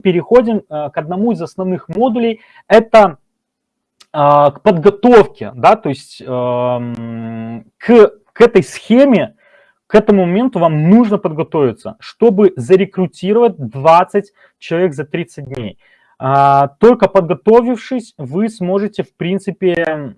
переходим к одному из основных модулей, это к подготовке, да, то есть эм, к, к этой схеме, к этому моменту вам нужно подготовиться, чтобы зарекрутировать 20 человек за 30 дней. А, только подготовившись, вы сможете, в принципе,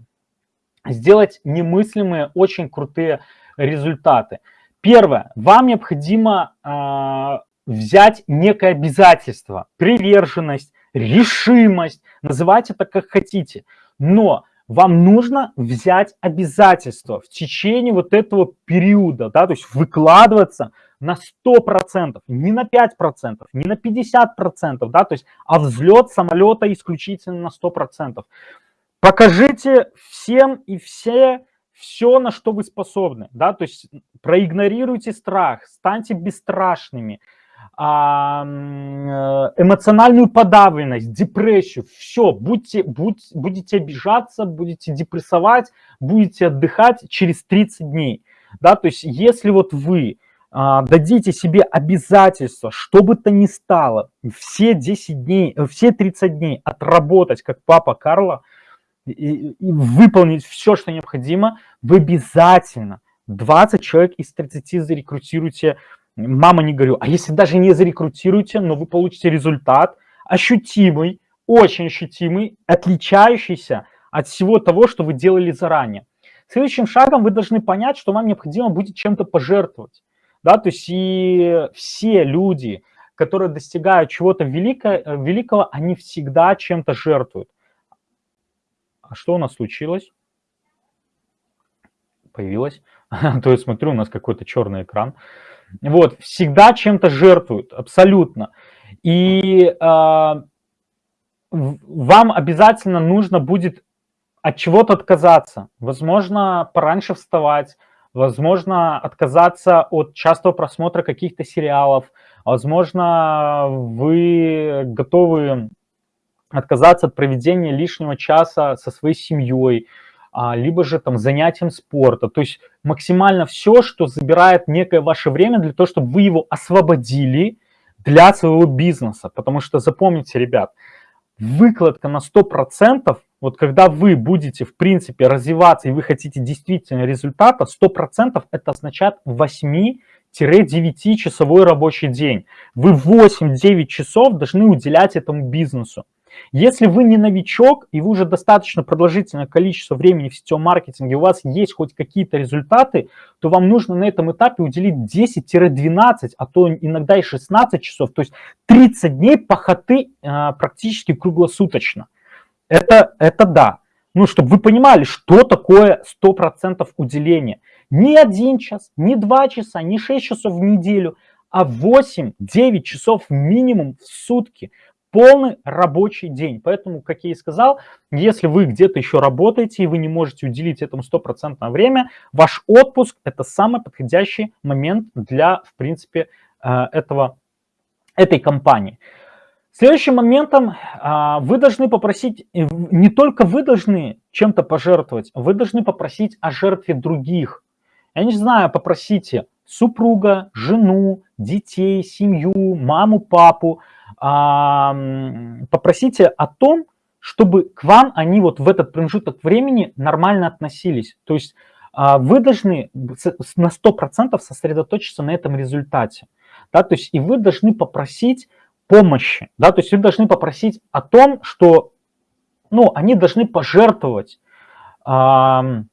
сделать немыслимые, очень крутые результаты. Первое. Вам необходимо а, взять некое обязательство, приверженность, решимость, называйте это как хотите. Но вам нужно взять обязательство в течение вот этого периода, да, то есть выкладываться на 100%, не на 5%, не на 50%, да, то есть, а взлет самолета исключительно на 100%. Покажите всем и все, все, на что вы способны, да, то есть проигнорируйте страх, станьте бесстрашными, эмоциональную подавленность, депрессию, все, будьте, будь, будете обижаться, будете депрессовать, будете отдыхать через 30 дней. Да, то есть если вот вы а, дадите себе обязательство, что бы то ни стало, все 10 дней, э, все 30 дней отработать, как папа Карла, и, и выполнить все, что необходимо, вы обязательно 20 человек из 30 зарекрутируете мама не говорю, а если даже не зарекрутируете, но вы получите результат ощутимый, очень ощутимый, отличающийся от всего того, что вы делали заранее. Следующим шагом вы должны понять, что вам необходимо будет чем-то пожертвовать. Да, то есть и все люди, которые достигают чего-то великого, великого, они всегда чем-то жертвуют. А что у нас случилось? Появилось. То есть смотрю, у нас какой-то черный экран. Вот, всегда чем-то жертвуют, абсолютно. И э, вам обязательно нужно будет от чего-то отказаться. Возможно, пораньше вставать, возможно, отказаться от частого просмотра каких-то сериалов, возможно, вы готовы отказаться от проведения лишнего часа со своей семьей, либо же там занятием спорта. То есть максимально все, что забирает некое ваше время для того, чтобы вы его освободили для своего бизнеса. Потому что запомните, ребят, выкладка на 100%, вот когда вы будете, в принципе, развиваться и вы хотите действительно результата, 100% это означает 8 9 часовой рабочий день. Вы 8-9 часов должны уделять этому бизнесу. Если вы не новичок, и вы уже достаточно продолжительное количество времени в сетевом маркетинге, у вас есть хоть какие-то результаты, то вам нужно на этом этапе уделить 10-12, а то иногда и 16 часов, то есть 30 дней пахоты а, практически круглосуточно. Это, это да. Ну, чтобы вы понимали, что такое 100% уделения. Не один час, не два часа, не 6 часов в неделю, а 8-9 часов минимум в сутки полный рабочий день. Поэтому, как я и сказал, если вы где-то еще работаете и вы не можете уделить этому стопроцентное время, ваш отпуск – это самый подходящий момент для, в принципе, э, этого, этой компании. Следующим моментом а, вы должны попросить, э, не только вы должны чем-то пожертвовать, вы должны попросить о жертве других. Я не знаю, попросите супруга, жену, детей, семью, маму, папу, попросите о том, чтобы к вам они вот в этот промежуток времени нормально относились. То есть а, вы должны на 100% сосредоточиться на этом результате. Да, то есть и вы должны попросить помощи. Да, то есть вы должны попросить о том, что ну, они должны пожертвовать, они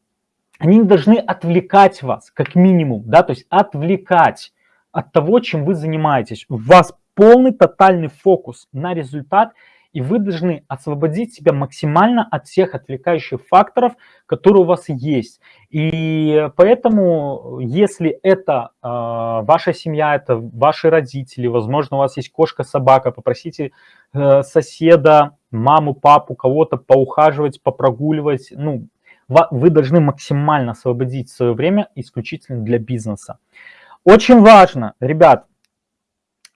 должны отвлекать вас, как минимум, да, то есть отвлекать от того, чем вы занимаетесь. У вас полный тотальный фокус на результат, и вы должны освободить себя максимально от всех отвлекающих факторов, которые у вас есть. И поэтому, если это э, ваша семья, это ваши родители, возможно, у вас есть кошка, собака, попросите э, соседа, маму, папу, кого-то поухаживать, попрогуливать. Ну, вы должны максимально освободить свое время исключительно для бизнеса. Очень важно, ребят,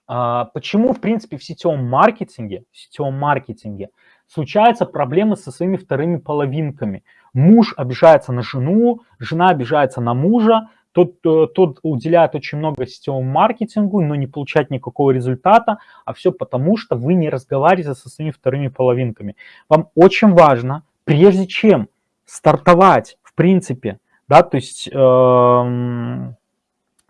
почему, в принципе, в сетевом маркетинге, в сетевом маркетинге случаются проблемы со своими вторыми половинками? Муж обижается на жену, жена обижается на мужа, тот, э, тот уделяет очень много сетевому маркетингу, но не получает никакого результата, а все потому, что вы не разговариваете со своими вторыми половинками. Вам очень важно, прежде чем стартовать, в принципе, да, то есть э,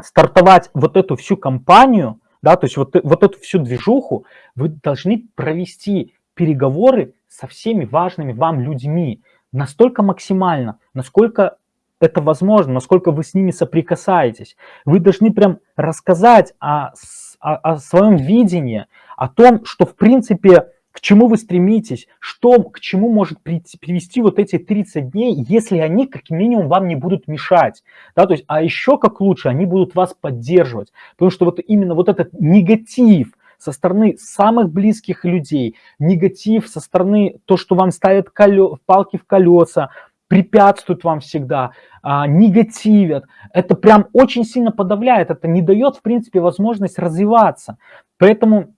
стартовать вот эту всю компанию, да, то есть вот, вот эту всю движуху, вы должны провести переговоры со всеми важными вам людьми настолько максимально, насколько это возможно, насколько вы с ними соприкасаетесь. Вы должны прям рассказать о, о, о своем видении, о том, что в принципе к чему вы стремитесь, что, к чему может привести вот эти 30 дней, если они как минимум вам не будут мешать. Да, то есть, а еще как лучше, они будут вас поддерживать. Потому что вот именно вот этот негатив со стороны самых близких людей, негатив со стороны то, что вам ставят колё, палки в колеса, препятствуют вам всегда, а, негативят. Это прям очень сильно подавляет, это не дает, в принципе, возможность развиваться. Поэтому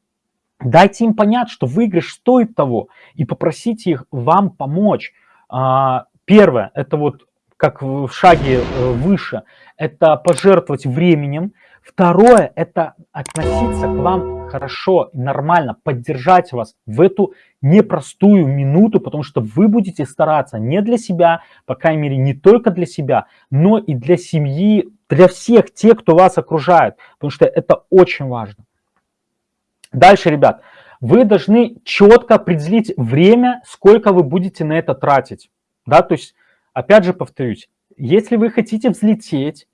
Дайте им понять, что выигрыш стоит того, и попросите их вам помочь. А, первое, это вот как в шаге э, выше, это пожертвовать временем. Второе, это относиться к вам хорошо, нормально, поддержать вас в эту непростую минуту, потому что вы будете стараться не для себя, по крайней мере, не только для себя, но и для семьи, для всех тех, кто вас окружает, потому что это очень важно. Дальше, ребят, вы должны четко определить время, сколько вы будете на это тратить. Да, то есть, опять же повторюсь, если вы хотите взлететь,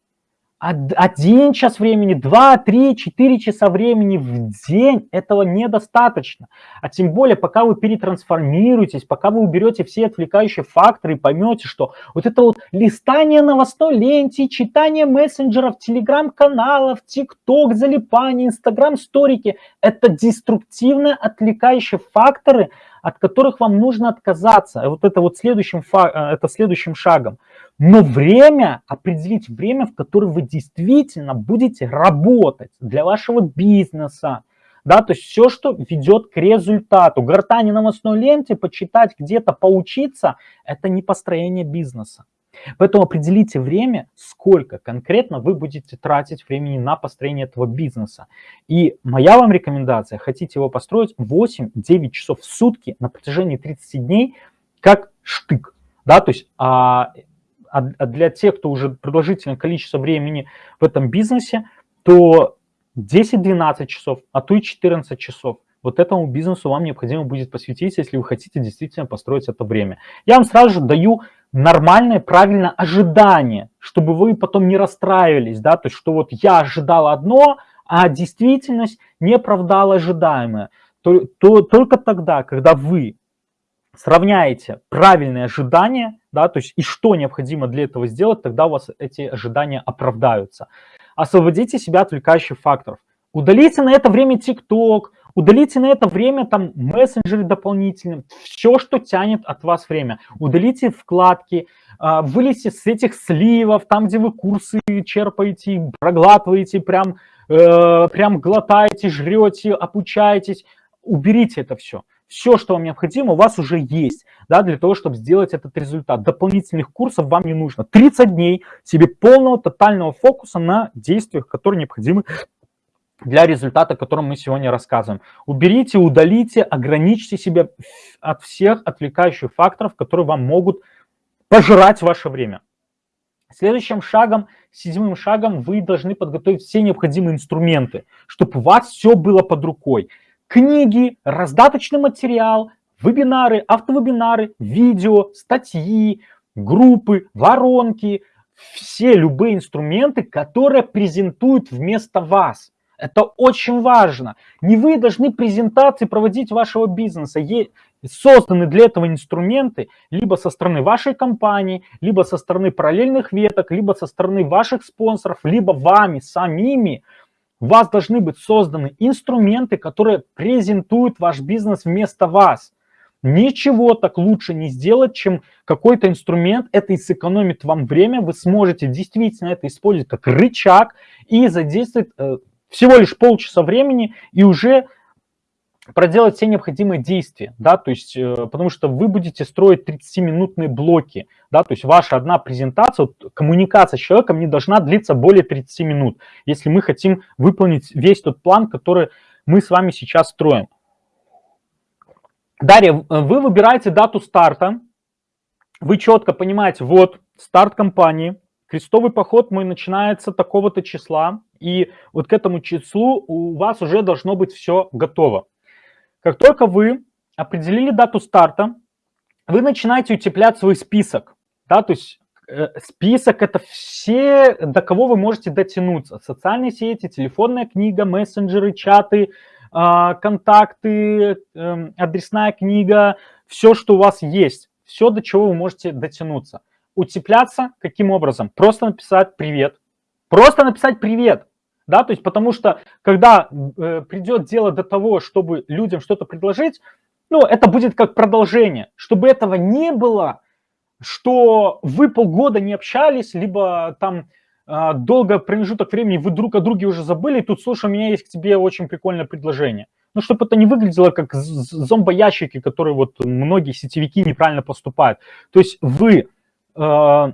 один час времени, два, три, четыре часа времени в день этого недостаточно. А тем более, пока вы перетрансформируетесь, пока вы уберете все отвлекающие факторы и поймете, что вот это вот листание новостной ленте, читание мессенджеров, телеграм-каналов, тикток, залипание, инстаграм-сторики – это деструктивные отвлекающие факторы, от которых вам нужно отказаться. Вот это вот следующим, э, это следующим шагом – но время, определить время, в которое вы действительно будете работать для вашего бизнеса, да, то есть все, что ведет к результату. Гортани новостной ленте, почитать где-то, поучиться, это не построение бизнеса. Поэтому определите время, сколько конкретно вы будете тратить времени на построение этого бизнеса. И моя вам рекомендация, хотите его построить 8-9 часов в сутки на протяжении 30 дней, как штык. Да, то есть а, а, а для тех, кто уже продолжительное количество времени в этом бизнесе, то 10-12 часов, а то и 14 часов. Вот этому бизнесу вам необходимо будет посвятить, если вы хотите действительно построить это время. Я вам сразу же даю нормальное, правильное ожидание, чтобы вы потом не расстраивались, да, то есть, что вот я ожидал одно, а действительность не оправдала ожидаемое. То, то, только тогда, когда вы сравняете правильные ожидания, да, то есть и что необходимо для этого сделать, тогда у вас эти ожидания оправдаются. Освободите себя от отвлекающих факторов. Удалите на это время TikTok, удалите на это время там мессенджеры дополнительные, все, что тянет от вас время. Удалите вкладки, а, вылезьте с этих сливов, там, где вы курсы черпаете, проглатываете, прям, э, прям глотаете, жрете, обучаетесь. Уберите это все все, что вам необходимо, у вас уже есть, да, для того, чтобы сделать этот результат. Дополнительных курсов вам не нужно. 30 дней себе полного, тотального фокуса на действиях, которые необходимы для результата, о котором мы сегодня рассказываем. Уберите, удалите, ограничьте себя от всех отвлекающих факторов, которые вам могут пожирать ваше время. Следующим шагом, седьмым шагом, вы должны подготовить все необходимые инструменты, чтобы у вас все было под рукой книги, раздаточный материал, вебинары, автовебинары, видео, статьи, группы, воронки, все любые инструменты, которые презентуют вместо вас. Это очень важно. Не вы должны презентации проводить вашего бизнеса. Созданы для этого инструменты либо со стороны вашей компании, либо со стороны параллельных веток, либо со стороны ваших спонсоров, либо вами самими – у вас должны быть созданы инструменты, которые презентуют ваш бизнес вместо вас. Ничего так лучше не сделать, чем какой-то инструмент. Это и сэкономит вам время. Вы сможете действительно это использовать как рычаг и задействовать э, всего лишь полчаса времени и уже проделать все необходимые действия, да, то есть, э, потому что вы будете строить 30-минутные блоки, да, то есть ваша одна презентация, вот, коммуникация с человеком не должна длиться более 30 минут, если мы хотим выполнить весь тот план, который мы с вами сейчас строим. Дарья, вы выбираете дату старта, вы четко понимаете, вот старт компании, крестовый поход мой начинается такого-то числа, и вот к этому числу у вас уже должно быть все готово. Как только вы определили дату старта, вы начинаете утеплять свой список. Да, то есть э, список это все, до кого вы можете дотянуться. Социальные сети, телефонная книга, мессенджеры, чаты, э, контакты, э, адресная книга, все, что у вас есть, все, до чего вы можете дотянуться. Утепляться каким образом? Просто написать «привет». Просто написать «привет» да, то есть потому что когда э, придет дело до того, чтобы людям что-то предложить, ну, это будет как продолжение. Чтобы этого не было, что вы полгода не общались, либо там э, долго промежуток времени вы друг о друге уже забыли, и тут, слушай, у меня есть к тебе очень прикольное предложение. Ну, чтобы это не выглядело как зомбоящики, которые вот многие сетевики неправильно поступают. То есть вы э,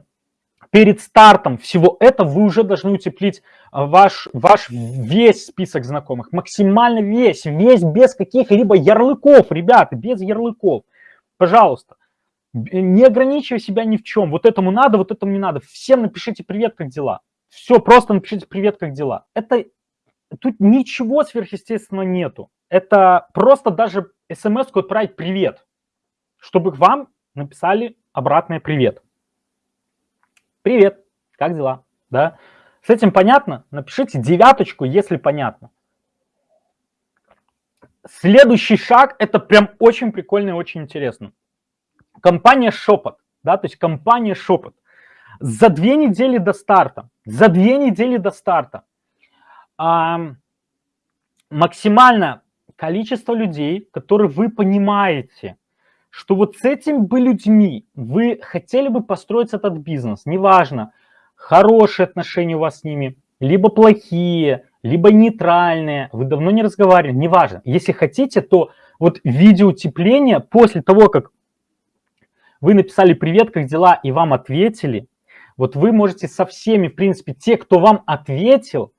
перед стартом всего этого вы уже должны утеплить а, ваш, ваш весь список знакомых, максимально весь, весь без каких-либо ярлыков, ребята, без ярлыков. Пожалуйста, не ограничивай себя ни в чем. Вот этому надо, вот этому не надо. Всем напишите привет, как дела. Все, просто напишите привет, как дела. Это тут ничего сверхъестественного нету. Это просто даже смс-ку отправить привет, чтобы вам написали обратное привет. Привет, как дела? Да? С этим понятно? Напишите девяточку, если понятно. Следующий шаг, это прям очень прикольно и очень интересно. Компания Шепот, да, то есть компания Шепот. За две недели до старта, за две недели до старта а, максимальное количество людей, которые вы понимаете, что вот с этими бы людьми вы хотели бы построить этот бизнес, неважно, хорошие отношения у вас с ними, либо плохие, либо нейтральные, вы давно не разговаривали, неважно. Если хотите, то вот видеоутепление после того, как вы написали «Привет, как дела?» и вам ответили, вот вы можете со всеми, в принципе, те, кто вам ответил,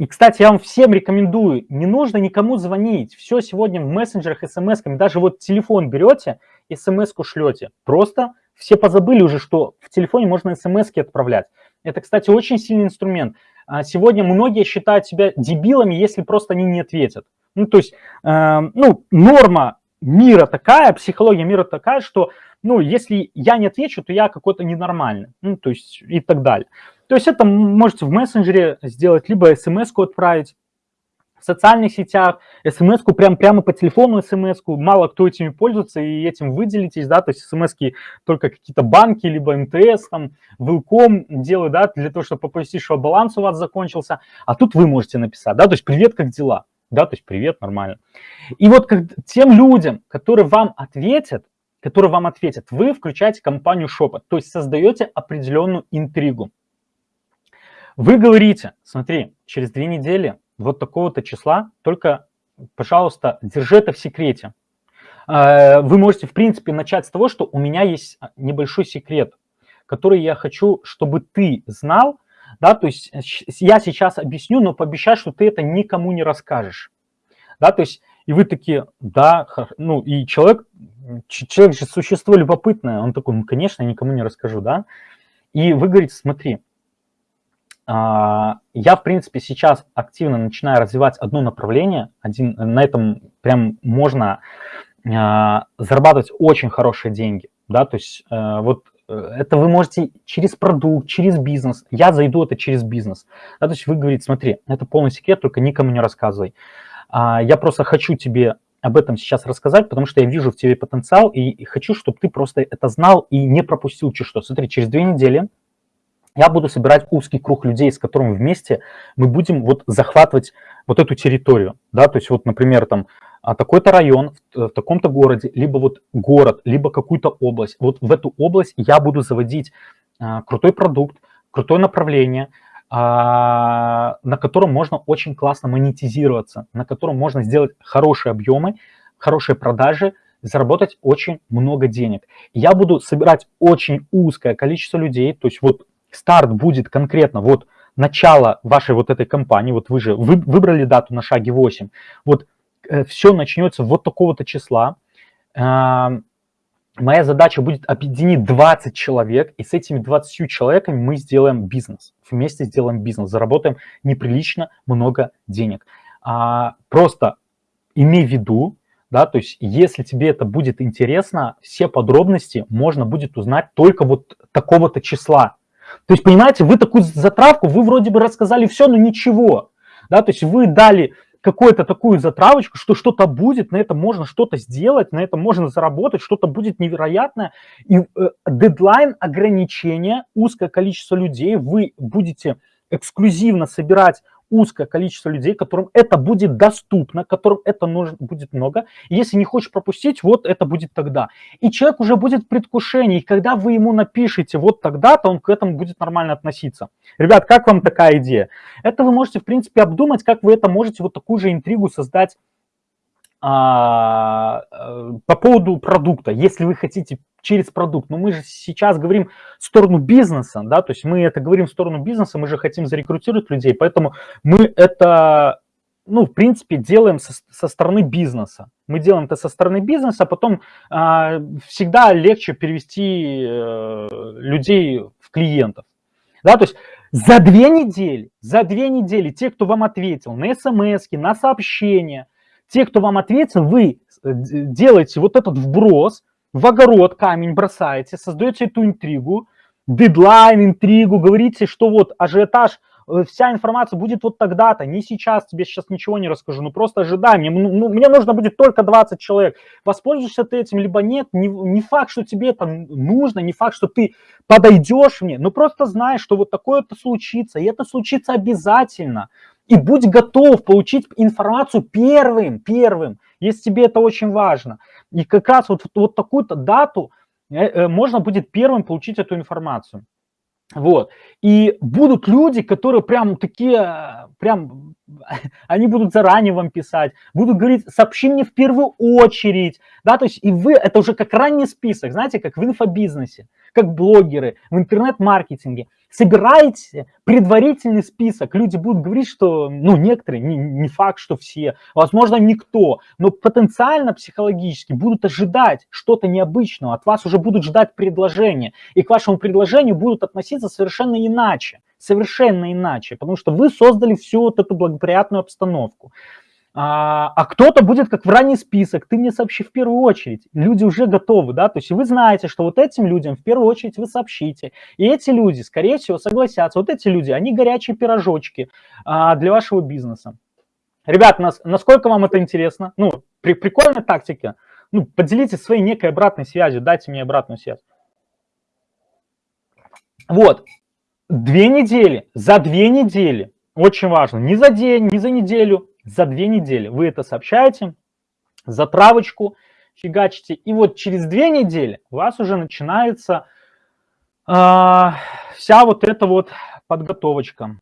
и, кстати, я вам всем рекомендую, не нужно никому звонить. Все сегодня в мессенджерах, смс даже вот телефон берете, смс-ку шлете. Просто все позабыли уже, что в телефоне можно смс отправлять. Это, кстати, очень сильный инструмент. А сегодня многие считают себя дебилами, если просто они не ответят. Ну, то есть, э, ну, норма мира такая, психология мира такая, что, ну, если я не отвечу, то я какой-то ненормальный, ну, то есть и так далее. То есть это можете в мессенджере сделать, либо смс-ку отправить, в социальных сетях, смс-ку прям, прямо по телефону смс-ку, мало кто этими пользуется и этим выделитесь, да, то есть смс-ки только какие-то банки, либо МТС, там, Вилком делают, да, для того, чтобы оповестить, что баланс у вас закончился, а тут вы можете написать, да, то есть привет, как дела, да, то есть привет, нормально. И вот как, тем людям, которые вам ответят, которые вам ответят, вы включаете компанию Шепот, то есть создаете определенную интригу. Вы говорите, смотри, через две недели вот такого-то числа, только, пожалуйста, держи это в секрете. Э, вы можете, в принципе, начать с того, что у меня есть небольшой секрет, который я хочу, чтобы ты знал, да, то есть я сейчас объясню, но пообещай, что ты это никому не расскажешь, да, то есть и вы такие, да, ну и человек, человек же существо любопытное, он такой, ну, конечно, я никому не расскажу, да, и вы говорите, смотри, а, я, в принципе, сейчас активно начинаю развивать одно направление, один, на этом прям можно а, зарабатывать очень хорошие деньги, да, то есть э, вот э, это вы можете через продукт, через бизнес, я зайду это через бизнес, да, то есть вы говорите, смотри, это полный секрет, только никому не рассказывай, а, я просто хочу тебе об этом сейчас рассказать, потому что я вижу в тебе потенциал и хочу, чтобы ты просто это знал и не пропустил что. Смотри, через две недели я буду собирать узкий круг людей, с которыми вместе мы будем вот захватывать вот эту территорию, да, то есть вот, например, там а, такой-то район в, в таком-то городе, либо вот город, либо какую-то область. Вот в эту область я буду заводить а, крутой продукт, крутое направление, а, на котором можно очень классно монетизироваться, на котором можно сделать хорошие объемы, хорошие продажи, заработать очень много денег. Я буду собирать очень узкое количество людей, то есть вот старт будет конкретно вот начало вашей вот этой кампании, вот вы же вы, выбрали дату на шаге 8, вот э, все начнется вот такого-то числа, э, моя задача будет объединить 20 человек, и с этими 20 человеками мы сделаем бизнес, вместе сделаем бизнес, заработаем неприлично много денег. А, просто имей в виду, да, то есть если тебе это будет интересно, все подробности можно будет узнать только вот такого-то числа. То есть, понимаете, вы такую затравку, вы вроде бы рассказали все, но ничего. Да, то есть вы дали какую-то такую затравочку, что что-то будет, на этом можно что-то сделать, на этом можно заработать, что-то будет невероятное. И э, дедлайн ограничения, узкое количество людей, вы будете эксклюзивно собирать узкое количество людей, которым это будет доступно, которым это нужно будет много. Если не хочешь пропустить, вот это будет тогда. И человек уже будет в предвкушении, и когда вы ему напишете вот тогда-то, он к этому будет нормально относиться. Ребят, как вам такая идея? Это вы можете, в принципе, обдумать, как вы это можете вот такую же интригу создать а, э, по поводу продукта, если вы хотите через продукт, но мы же сейчас говорим в сторону бизнеса, да, то есть мы это говорим в сторону бизнеса, мы же хотим зарекрутировать людей, поэтому мы это, ну, в принципе, делаем со, со стороны бизнеса. Мы делаем это со стороны бизнеса, а потом а, всегда легче перевести э, людей в клиентов, да, то есть за две недели, за две недели те, кто вам ответил на смс, на сообщения, те, кто вам ответил, вы э, делаете вот этот вброс, в огород камень бросаете, создаете эту интригу, дедлайн, интригу, говорите, что вот ажиотаж, э, вся информация будет вот тогда-то, не сейчас, тебе сейчас ничего не расскажу, ну просто ожидай, мне, ну, ну мне нужно будет только 20 человек, воспользуешься ты этим, либо нет, не, не факт, что тебе это нужно, не факт, что ты подойдешь мне, но просто знай, что вот такое-то случится, и это случится обязательно, и будь готов получить информацию первым, первым, если тебе это очень важно. И как раз вот, вот такую-то дату э, э, можно будет первым получить эту информацию. Вот. И будут люди, которые прям такие, прям, они будут заранее вам писать, будут говорить, сообщи мне в первую очередь, да, то есть и вы, это уже как ранний список, знаете, как в инфобизнесе, как блогеры, в интернет-маркетинге собираете предварительный список, люди будут говорить, что, ну, некоторые, не, не факт, что все, возможно, никто, но потенциально психологически будут ожидать что-то необычного, от вас уже будут ждать предложения, и к вашему предложению будут относиться совершенно иначе, совершенно иначе, потому что вы создали всю вот эту благоприятную обстановку. А, а кто-то будет как в ранний список, ты мне сообщи в первую очередь. Люди уже готовы, да, то есть вы знаете, что вот этим людям в первую очередь вы сообщите. И эти люди, скорее всего, согласятся. Вот эти люди, они горячие пирожочки а, для вашего бизнеса. Ребят, нас, насколько вам это интересно? Ну, при, прикольная тактика. Ну, поделитесь своей некой обратной связью, дайте мне обратную связь. Вот, две недели, за две недели, очень важно, не за день, не за неделю, за две недели вы это сообщаете, затравочку фигачите, и вот через две недели у вас уже начинается э, вся вот эта вот подготовочка.